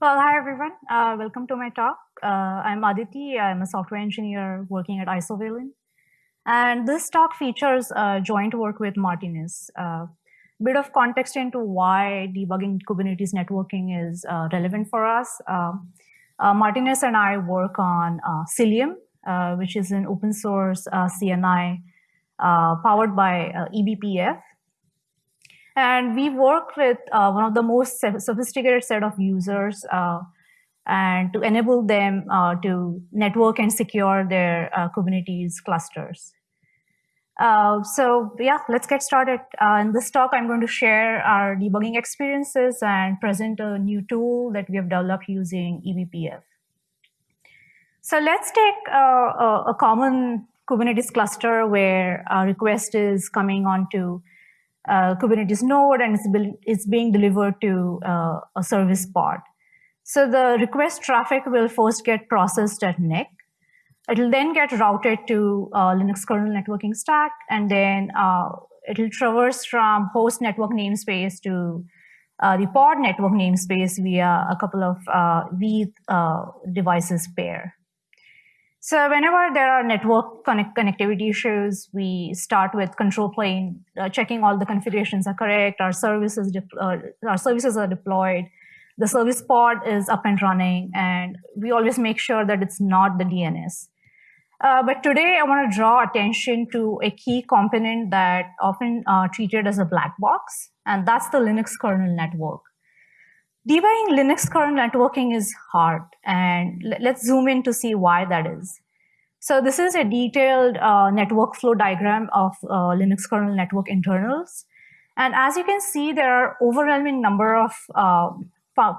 Well, hi everyone. Uh, welcome to my talk. Uh, I'm Aditi. I'm a software engineer working at Isovalent. And this talk features uh, joint work with Martynas. A uh, bit of context into why debugging Kubernetes networking is uh, relevant for us. Uh, Martynas and I work on Cilium, which is an open source CNI powered by eBPF. And we work with uh, one of the most sophisticated set of users uh, and to enable them uh, to network and secure their uh, Kubernetes clusters. Uh, so yeah, let's get started. Uh, in this talk, I'm going to share our debugging experiences and present a new tool that we have developed using eBPF. So let's take a, a common Kubernetes cluster where a request is coming onto uh, Kubernetes node and it's, it's being delivered to uh, a service pod. So the request traffic will first get processed at NIC. It'll then get routed to uh, Linux kernel networking stack, and then uh, it'll traverse from host network namespace to uh, the pod network namespace via a couple of uh, V devices pair. So whenever there are network connect connectivity issues, we start with control plane, uh, checking all the configurations are correct, our services, uh, our services are deployed, the service pod is up and running, and we always make sure that it's not the DNS. Uh, but today I want to draw attention to a key component that often uh, treated as a black box, and that's the Linux kernel network. Debugging Linux kernel networking is hard, and let's zoom in to see why that is. So this is a detailed uh, network flow diagram of uh, Linux kernel network internals. And as you can see, there are overwhelming number of uh,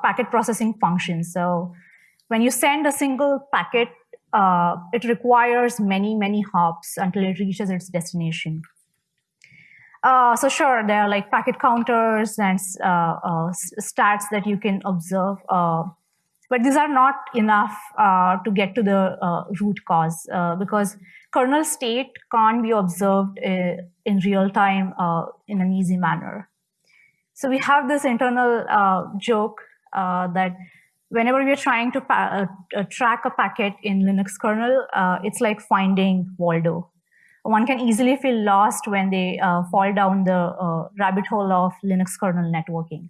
packet processing functions. So when you send a single packet, uh, it requires many, many hops until it reaches its destination. Uh, so sure, there are like packet counters and uh, uh, stats that you can observe, uh, but these are not enough uh, to get to the uh, root cause because kernel state can't be observed in real time in an easy manner. So we have this internal joke that whenever we're trying to track a packet in Linux kernel, it's like finding Waldo one can easily feel lost when they uh, fall down the uh, rabbit hole of Linux kernel networking.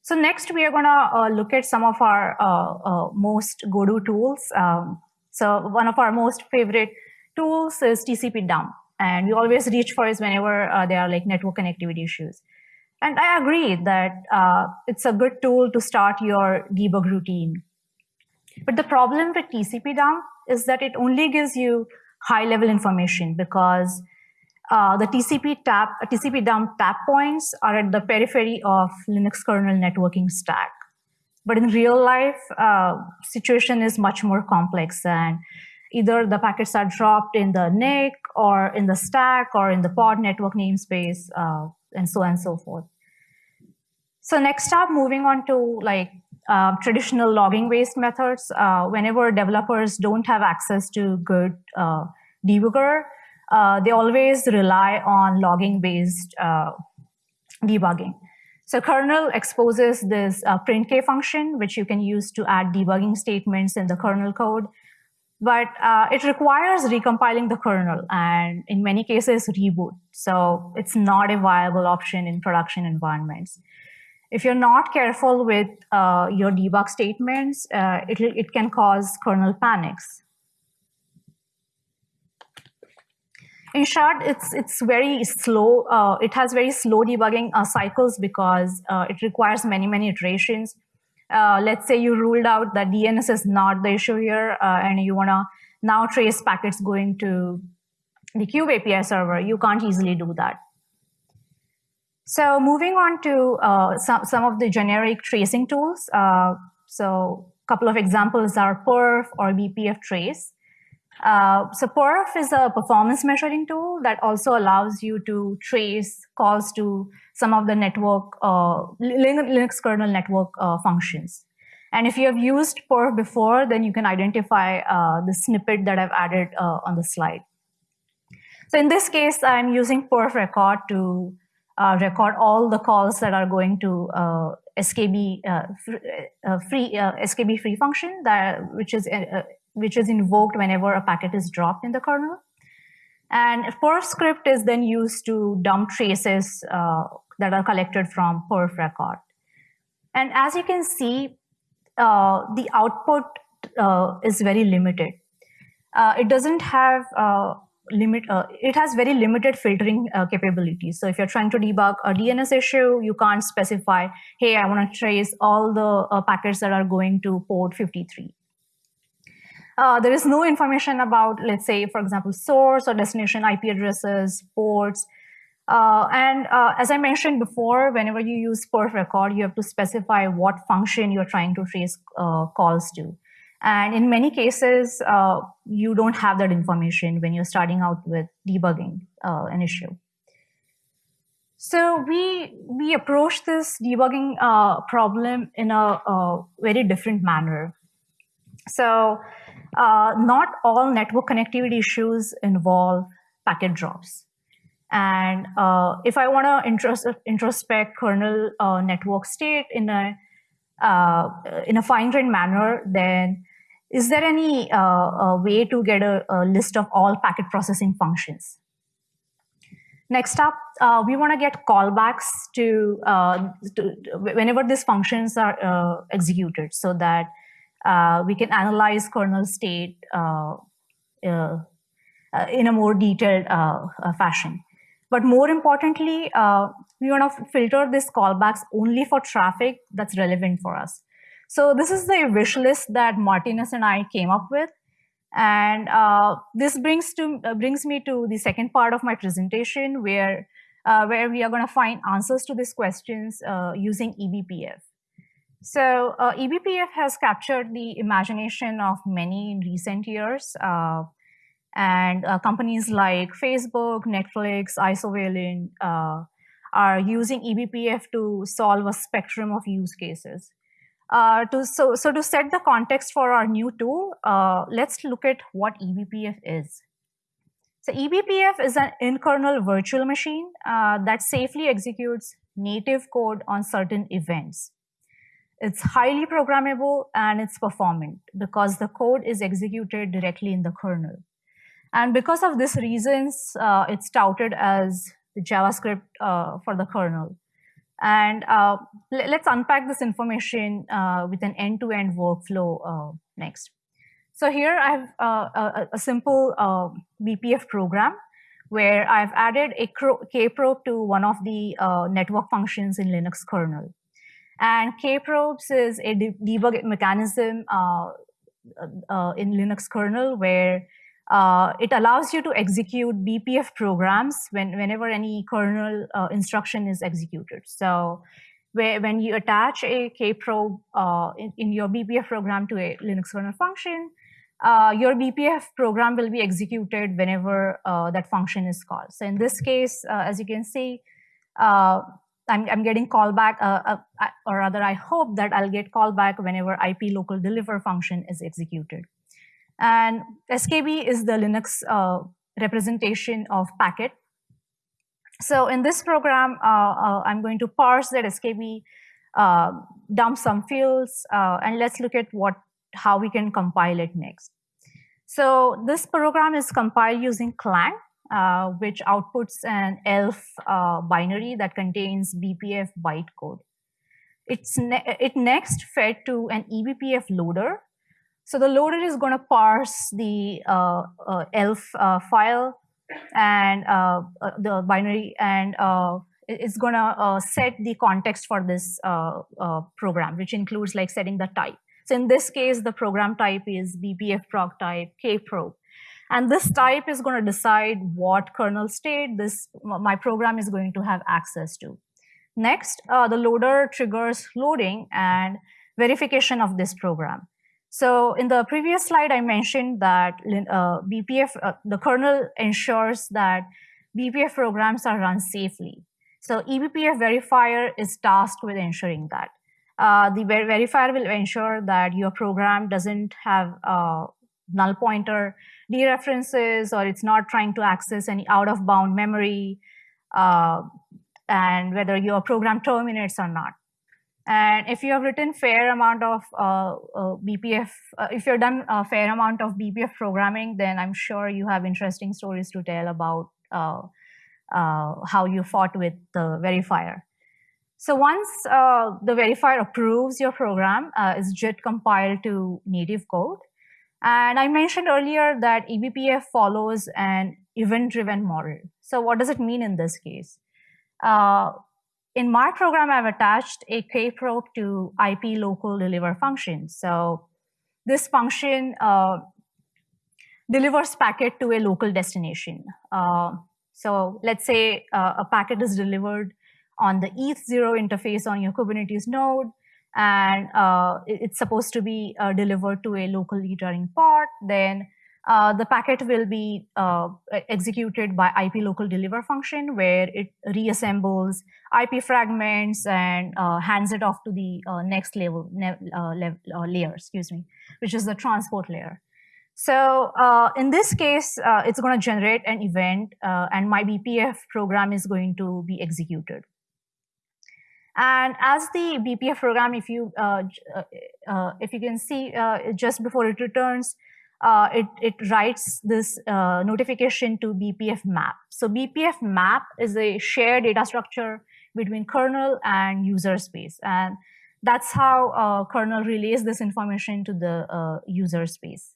So next, we are going to uh, look at some of our uh, uh, most go-to tools. Um, so one of our most favorite tools is TCP dump. And we always reach for it whenever uh, there are like network connectivity issues. And I agree that it's a good tool to start your debug routine. But the problem with TCP dump is that it only gives you high level information because uh, the TCP tap, TCP dump tap points are at the periphery of Linux kernel networking stack. But in real life, uh, situation is much more complex and either the packets are dropped in the NIC or in the stack or in the pod network namespace uh, and so on and so forth. So next up, moving on to like uh, traditional logging based methods, uh, whenever developers don't have access to good uh, debugger, uh, they always rely on logging based uh, debugging. So kernel exposes this uh, printk function, which you can use to add debugging statements in the kernel code. But it requires recompiling the kernel and in many cases reboot. So it's not a viable option in production environments. If you're not careful with uh, your debug statements, uh, it, it can cause kernel panics. In short, it's, it's very slow. Uh, it has very slow debugging uh, cycles because uh, it requires many, many iterations. Uh, let's say you ruled out that DNS is not the issue here and you want to now trace packets going to the Kube API server. You can't easily do that. So moving on to uh, some, some of the generic tracing tools. Uh, so a couple of examples are perf or BPF trace. Uh, so perf is a performance measuring tool that also allows you to trace calls to some of the network, uh, Linux kernel network uh, functions. And if you have used perf before, then you can identify uh, the snippet that I've added on the slide. So in this case, I'm using perf record to uh, record all the calls that are going to uh, SKB uh, uh, free uh, SKB free function that which is which is invoked whenever a packet is dropped in the kernel. And perf script is then used to dump traces that are collected from perf record. And as you can see, the output is very limited. it doesn't have limit uh, it has very limited filtering uh, capabilities so if you're trying to debug a dns issue you can't specify hey i want to trace all the uh, packets that are going to port 53 uh, there is no information about let's say for example source or destination ip addresses ports uh, and uh, as i mentioned before whenever you use perf record you have to specify what function you're trying to trace calls to and in many cases, uh, you don't have that information when you're starting out with debugging uh, an issue. So we, we approach this debugging uh, problem in a, a, very different manner. So uh, not all network connectivity issues involve packet drops. And uh, if I want to intros introspect kernel uh, network state in a in a fine-grained manner, then is there any uh, uh, way to get a, a, list of all packet processing functions? Next up, uh, we want to get callbacks to, uh, to, whenever these functions are uh, executed so that uh, we can analyze kernel state in a more detailed fashion. But more importantly, we want to filter these callbacks only for traffic that's relevant for us. So this is the wish list that Martynas and I came up with. And uh, this brings to uh, brings me to the second part of my presentation, where uh, where we are going to find answers to these questions uh, using eBPF. So uh, eBPF has captured the imagination of many in recent years, uh, and companies like Facebook, Netflix, Isovalent are using eBPF to solve a spectrum of use cases. Uh, to, so, so to set the context for our new tool, uh, let's look at what eBPF is. So eBPF is an in-kernel virtual machine uh, that safely executes native code on certain events. It's highly programmable and it's performant because the code is executed directly in the kernel. And because of these reasons, uh, it's touted as the JavaScript uh, for the kernel. And uh, let's unpack this information uh, with an end-to-end -end workflow uh, next. So here I have uh, a, a, simple BPF program where I've added a kprobe to one of the network functions in Linux kernel. And kprobes is a de debug mechanism in Linux kernel where uh, it allows you to execute BPF programs when, whenever any kernel uh, instruction is executed. So where, when you attach a kprobe uh, in, in, your BPF program to a Linux kernel function, uh, your BPF program will be executed whenever uh, that function is called. So in this case, uh, as you can see, I'm, I'm, getting callback, or rather I hope that I'll get callback whenever IP local deliver function is executed. And SKB is the Linux uh, representation of packet. So in this program, uh, uh, I'm going to parse that SKB, uh, dump some fields, uh, and let's look at what how we can compile it next. So this program is compiled using Clang, uh, which outputs an ELF binary that contains BPF bytecode. It's ne it next fed to an eBPF loader so the loader is going to parse the uh, uh, ELF uh, file and uh, uh, the binary and uh, it's going to set the context for this program, which includes like setting the type. So in this case, the program type is BPF prog type kprobe. And this type is going to decide what kernel state this my program is going to have access to. Next, the loader triggers loading and verification of this program. So in the previous slide, I mentioned that uh, BPF, uh, the kernel ensures that BPF programs are run safely. So eBPF verifier is tasked with ensuring that. Uh, the ver verifier will ensure that your program doesn't have uh, null pointer dereferences or it's not trying to access any out of bound memory uh, and whether your program terminates or not. And if you have written fair amount of uh, uh, BPF, uh, if you've done a fair amount of BPF programming, then I'm sure you have interesting stories to tell about uh, uh, how you fought with the verifier. So once the verifier approves your program, is JIT compiled to native code. And I mentioned earlier that eBPF follows an event-driven model. So what does it mean in this case? Uh, in my program, I've attached a kprobe to IP local deliver function. So this function uh, delivers packet to a local destination. Uh, so let's say uh, a packet is delivered on the ETH0 interface on your Kubernetes node and uh, it's supposed to be uh, delivered to a local running pod, then uh, the packet will be uh, executed by IP local deliver function where it reassembles IP fragments and uh, hands it off to the uh, next level, level layer, excuse me, which is the transport layer. So in this case, it's going to generate an event and my BPF program is going to be executed. And as the BPF program, if you uh, uh, uh, if you can see uh, just before it returns, uh, it, it writes this notification to BPF map. So BPF map is a shared data structure between kernel and user space. And that's how kernel relays this information to the user space.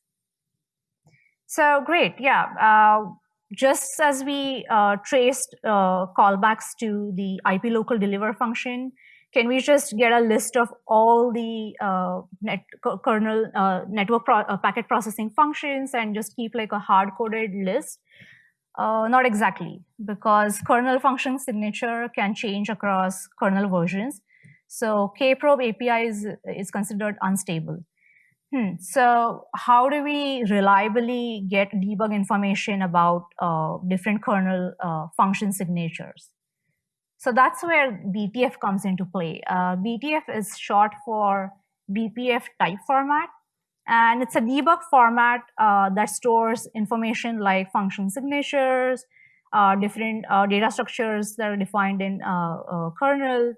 So great, yeah just as we uh, traced uh, callbacks to the IP local deliver function, can we just get a list of all the uh, net, kernel uh, network pro uh, packet processing functions and just keep like a hard-coded list? Uh, not exactly, because kernel function signature can change across kernel versions. So kprobe API is, is considered unstable. Hmm. So how do we reliably get debug information about uh, different kernel uh, function signatures? So that's where BTF comes into play. Uh, BTF is short for BPF type format. And it's a debug format uh, that stores information like function signatures, uh, different uh, data structures that are defined in kernel,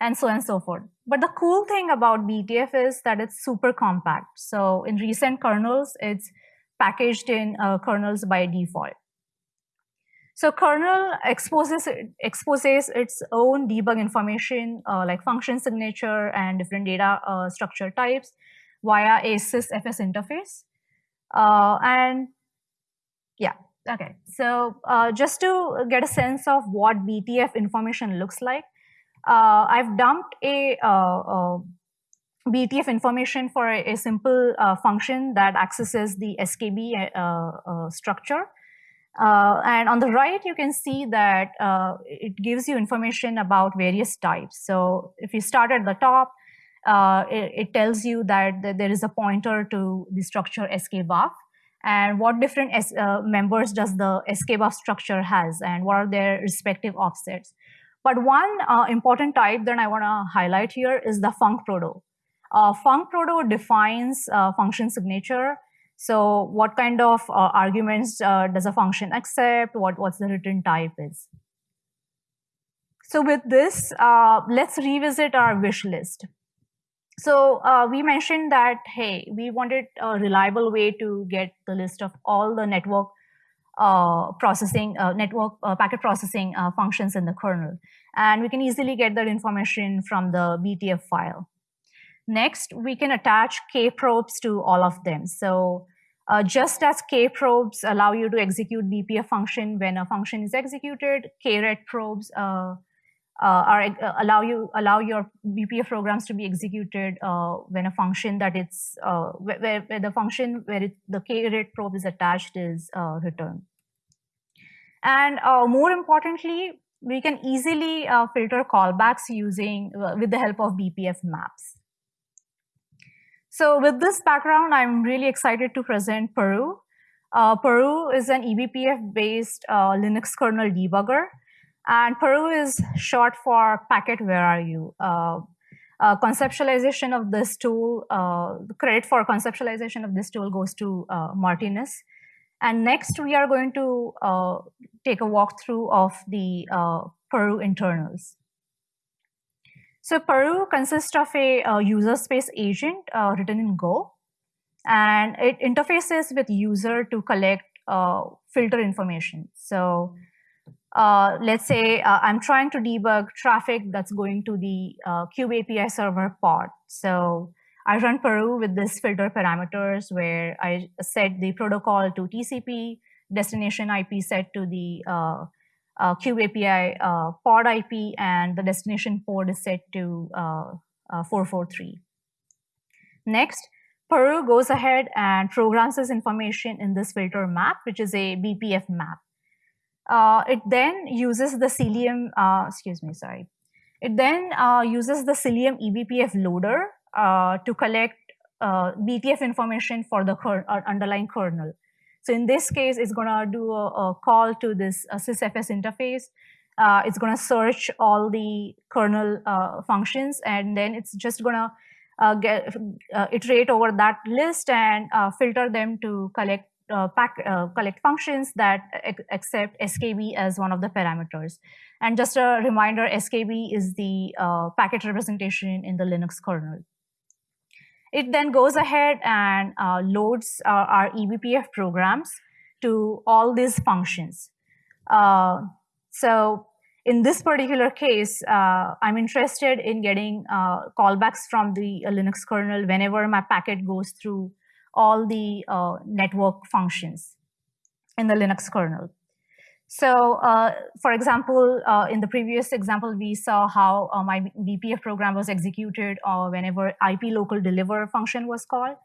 and so on and so forth. But the cool thing about BTF is that it's super compact. So in recent kernels, it's packaged in uh, kernels by default. So kernel exposes, exposes its own debug information uh, like function signature and different data uh, structure types via a sysfs interface. Uh, and yeah, okay. So uh, just to get a sense of what BTF information looks like, uh, I've dumped a, uh, BTF information for a, simple uh, function that accesses the SKB structure. Uh, and on the right, you can see that uh, it gives you information about various types. So if you start at the top, uh, it, it, tells you that, that, there is a pointer to the structure skbuff and what different members does the skbuff structure has and what are their respective offsets. But one uh, important type that I want to highlight here is the func proto. Uh, func proto defines uh, function signature. So what kind of uh, arguments uh, does a function accept? What, what's the return type is? So with this, uh, let's revisit our wish list. So we mentioned that, hey, we wanted a reliable way to get the list of all the network processing, uh, network uh, packet processing functions in the kernel. And we can easily get that information from the BTF file. Next, we can attach K-probes to all of them. So uh, just as K-probes allow you to execute BPF function when a function is executed, kret probes uh, uh, are allow you allow your BPF programs to be executed when a function that it's where, where, the function where it, the kret probe is attached is returned. And more importantly, we can easily uh, filter callbacks using uh, with the help of BPF maps. So with this background, I'm really excited to present pwru. Uh, pwru is an eBPF-based uh, Linux kernel debugger. And pwru is short for packet where are you? Uh, uh, conceptualization of this tool, the credit for conceptualization of this tool goes to Martynas. And next, we are going to uh, take a walkthrough of the uh, pwru internals. So pwru consists of a, a user space agent uh, written in Go, and it interfaces with user to collect uh, filter information. So uh, let's say uh, I'm trying to debug traffic that's going to the uh, API server pod. So I run pwru with this filter parameters where I set the protocol to TCP, destination IP set to the uh, uh, API uh, pod IP, and the destination port is set to uh, 443. Next, pwru goes ahead and programs this information in this filter map, which is a BPF map. Uh, it then uses the Cilium, uh, excuse me, sorry. It then uh, uses the Cilium eBPF loader uh, to collect uh, BPF information for the uh, underlying kernel. So in this case, it's going to do a, a, call to this sysfs interface. it's going to search all the kernel functions, and then it's just going to get, iterate over that list and filter them to collect pack, collect functions that accept SKB as one of the parameters. And just a reminder, SKB is the packet representation in the Linux kernel. It then goes ahead and uh, loads uh, our eBPF programs to all these functions. Uh, so in this particular case, uh, I'm interested in getting uh, callbacks from the uh, Linux kernel whenever my packet goes through all the uh, network functions in the Linux kernel. So, uh, for example, uh, in the previous example, we saw how my BPF program was executed whenever IP local deliver function was called.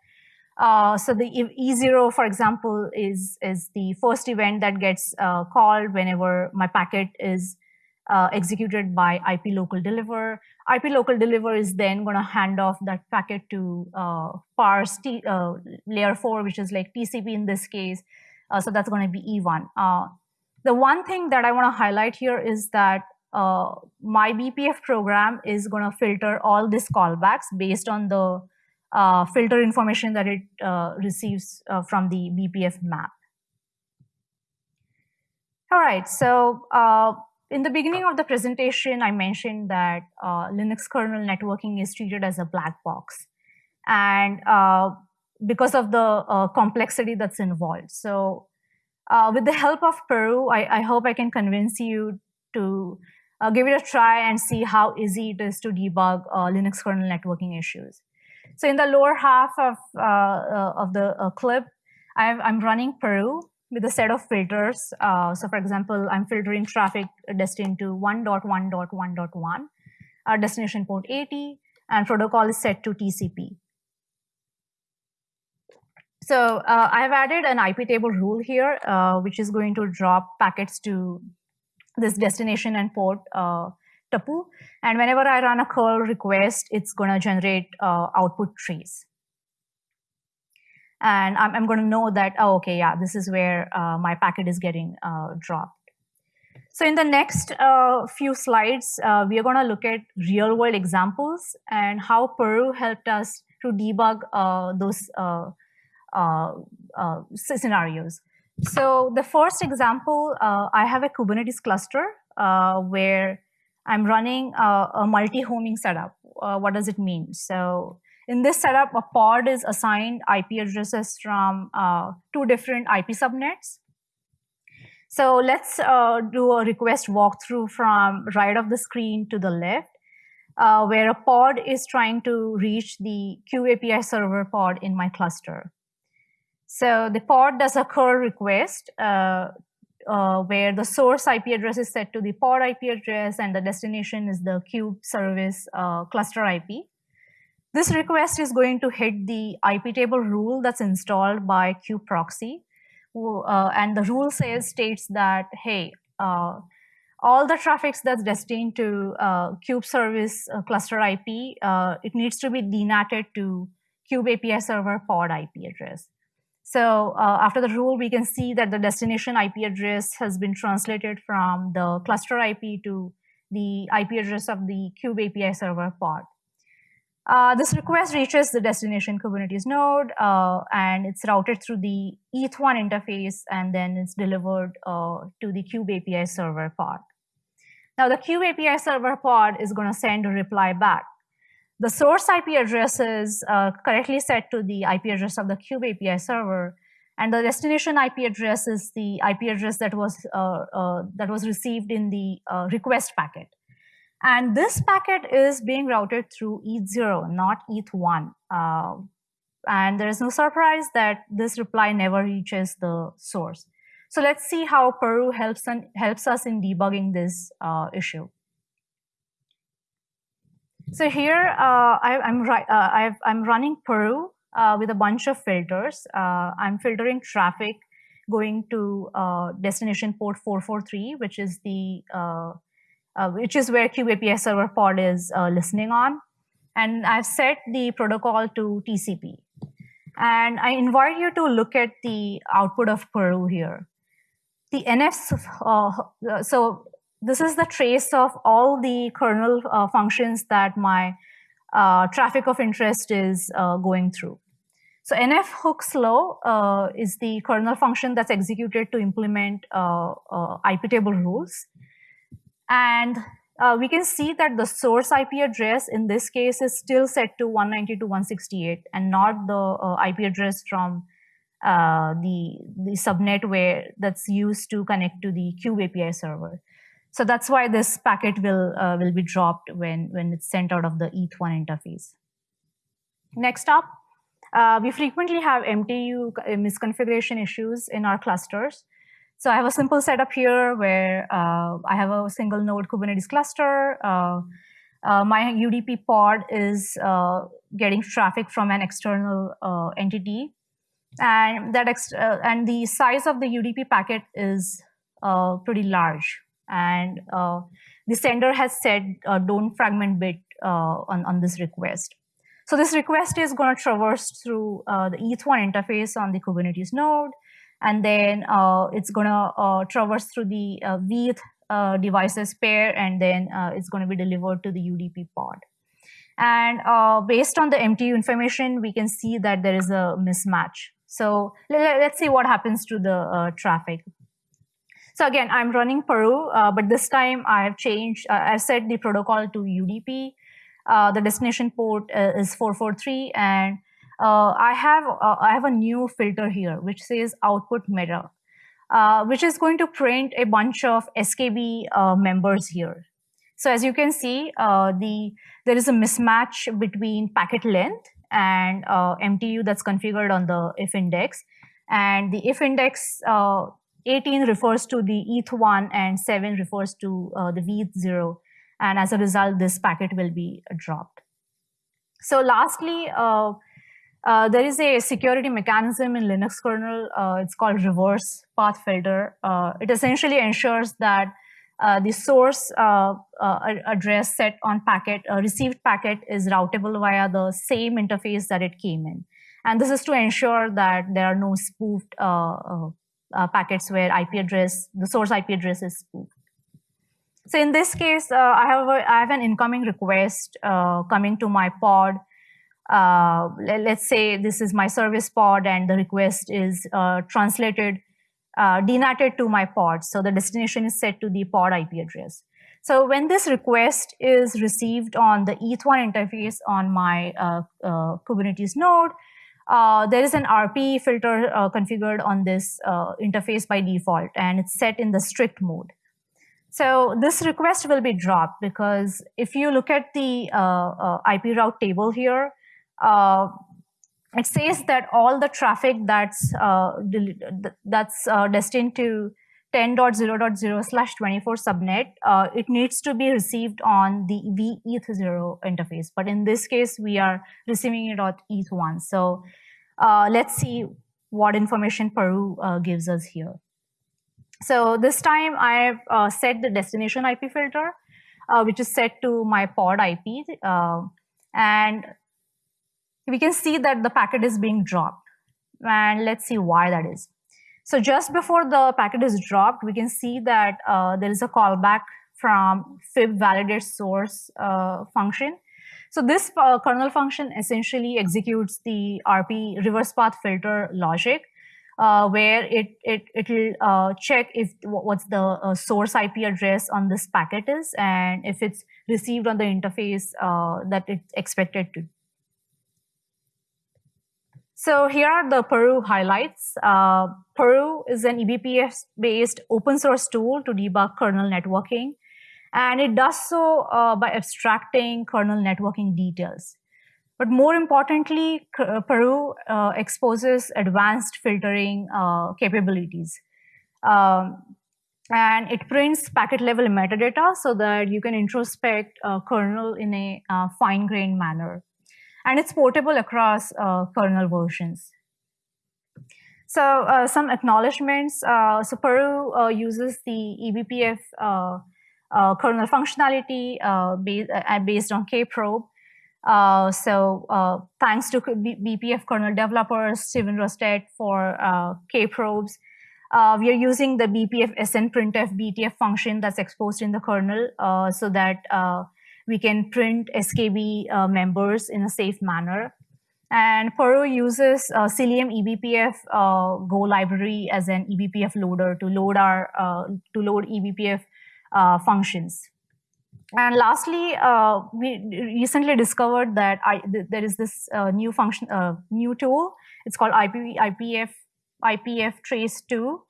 so the E0, for example, is, is the first event that gets called whenever my packet is uh, executed by IP local deliver. IP local deliver is then going to hand off that packet to uh, parse T, uh, layer 4, which is like TCP in this case. Uh, so that's going to be E1. Uh, the one thing that I want to highlight here is that uh, my BPF program is going to filter all these callbacks based on the filter information that it receives from the BPF map. All right, so in the beginning of the presentation, I mentioned that uh, Linux kernel networking is treated as a black box. And uh, because of the uh, complexity that's involved. So uh, with the help of pwru, I, I, hope I can convince you to uh, give it a try and see how easy it is to debug uh, Linux kernel networking issues. So in the lower half of, of the clip, i am running pwru with a set of filters. Uh, so for example, I'm filtering traffic destined to 1.1.1.1, our destination port 80, and protocol is set to TCP. So uh, I've added an IP table rule here, uh, which is going to drop packets to this destination and port uh, tuple. And whenever I run a curl request, it's going to generate uh, output trees and I'm, I'm going to know that, oh, okay, yeah, this is where uh, my packet is getting uh, dropped. So in the next uh, few slides, uh, we are going to look at real world examples and how pwru helped us to debug uh, those uh, scenarios. So the first example, I have a Kubernetes cluster where I'm running a, a multi-homing setup. what does it mean? So in this setup, a pod is assigned IP addresses from uh, two different IP subnets. So let's uh, do a request walkthrough from right of the screen to the left, uh, where a pod is trying to reach the Kube API server pod in my cluster. So the pod does a curl request uh, uh, where the source IP address is set to the pod IP address and the destination is the kube service uh, cluster IP. This request is going to hit the IP table rule that's installed by kubeproxy. Uh, and the rule says states that, hey, uh, all the traffics that's destined to uh, kube service uh, cluster IP, uh, it needs to be denatted to kube API server pod IP address. So uh, after the rule, we can see that the destination IP address has been translated from the cluster IP to the IP address of the kube API server pod. Uh, this request reaches the destination Kubernetes node uh, and it's routed through the ETH1 interface and then it's delivered uh, to the Kube API server pod. Now the Kube API server pod is going to send a reply back. The source IP address is uh, correctly set to the IP address of the Kube API server, and the destination IP address is the IP address that was uh, that was received in the request packet. And this packet is being routed through ETH0, not ETH1. Uh, and there is no surprise that this reply never reaches the source. So let's see how pwru helps, and, helps us in debugging this uh, issue. So here uh, I, am uh, I'm running pwru uh, with a bunch of filters. Uh, I'm filtering traffic going to uh, destination port 443, which is the which is where API server pod is listening on. And I've set the protocol to TCP. And I invite you to look at the output of pwru here. The NFs, uh, so this is the trace of all the kernel uh, functions that my uh, traffic of interest is uh, going through. So nf hook slow uh, is the kernel function that's executed to implement uh, IP table rules. And uh, we can see that the source IP address in this case is still set to 192.168 and not the uh, IP address from uh, the, the subnet where that's used to connect to the Kube API server. So that's why this packet will, uh, will be dropped when, when it's sent out of the ETH1 interface. Next up, uh, we frequently have MTU misconfiguration issues in our clusters. So I have a simple setup here where uh, I have a single node Kubernetes cluster. Uh, uh, my UDP pod is uh, getting traffic from an external uh, entity. And that uh, and the size of the UDP packet is pretty large. And the sender has said don't fragment bit on, on this request. So this request is going to traverse through the ETH1 interface on the Kubernetes node and then uh, it's going to uh, traverse through the uh, VETH uh, devices pair, and then uh, it's going to be delivered to the UDP pod. And uh, based on the MTU information, we can see that there is a mismatch. So let's see what happens to the traffic. So again, I'm running pwru, but this time I have changed, I've set the protocol to UDP. the destination port is 443, and uh, I have uh, I have a new filter here which says output meta, uh, which is going to print a bunch of SKB uh, members here. So as you can see, uh, the there is a mismatch between packet length and uh, MTU that's configured on the if index, and the if index 18 refers to the ETH1 and 7 refers to the VETH0, and as a result, this packet will be dropped. So lastly, uh, there is a security mechanism in Linux kernel. Uh, it's called reverse path filter. Uh, it essentially ensures that uh, the source uh, address set on packet, received packet is routable via the same interface that it came in. And this is to ensure that there are no spoofed packets where IP address, the source IP address is spoofed. So in this case, I have a, I have an incoming request coming to my pod uh, let's say this is my service pod and the request is uh, translated, uh, to my pod. So the destination is set to the pod IP address. So when this request is received on the ETH1 interface on my uh, uh, Kubernetes node, uh, there is an RP filter configured on this interface by default, and it's set in the strict mode. So this request will be dropped because if you look at the IP route table here, uh, it says that all the traffic that's uh, that's uh, destined to 10.0.0 slash 24 subnet, uh, it needs to be received on the VETH0 interface. But in this case, we are receiving it on ETH1. So uh, let's see what information pwru uh, gives us here. So this time I've set the destination IP filter, which is set to my pod IP. And we can see that the packet is being dropped. And let's see why that is. So just before the packet is dropped, we can see that uh, there is a callback from fib validate source uh, function. So this uh, kernel function essentially executes the RP reverse path filter logic uh, where it it it'll uh, check if what's the uh, source IP address on this packet is, and if it's received on the interface uh, that it's expected to. So here are the pwru highlights. Uh, pwru is an eBPF-based open source tool to debug kernel networking. And it does so uh, by abstracting kernel networking details. But more importantly, uh, pwru uh, exposes advanced filtering uh, capabilities. Um, and it prints packet level metadata so that you can introspect uh, kernel in a fine-grained manner. And it's portable across kernel versions. So some acknowledgements. so pwru uses the eBPF uh, kernel functionality uh, based, uh, based on kprobe. Uh, so uh, thanks to BPF kernel developers, Steven Rostedt for uh, kprobes, we are using the BPF SN snprintf BTF function that's exposed in the kernel so that we can print SKB members in a safe manner. And pwru uses uh, Cilium eBPF uh, Go library as an eBPF loader to load our uh, to load eBPF uh, functions. And lastly, uh, we recently discovered that I, th there is this uh, new function, new tool. It's called IP, IPF IPF Trace 2.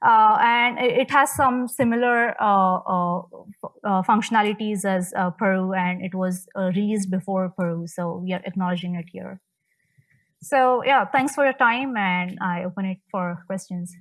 Uh, and it has some similar uh, uh, functionalities as pwru, and it was released before pwru, so we are acknowledging it here. So yeah, thanks for your time, and I open it for questions.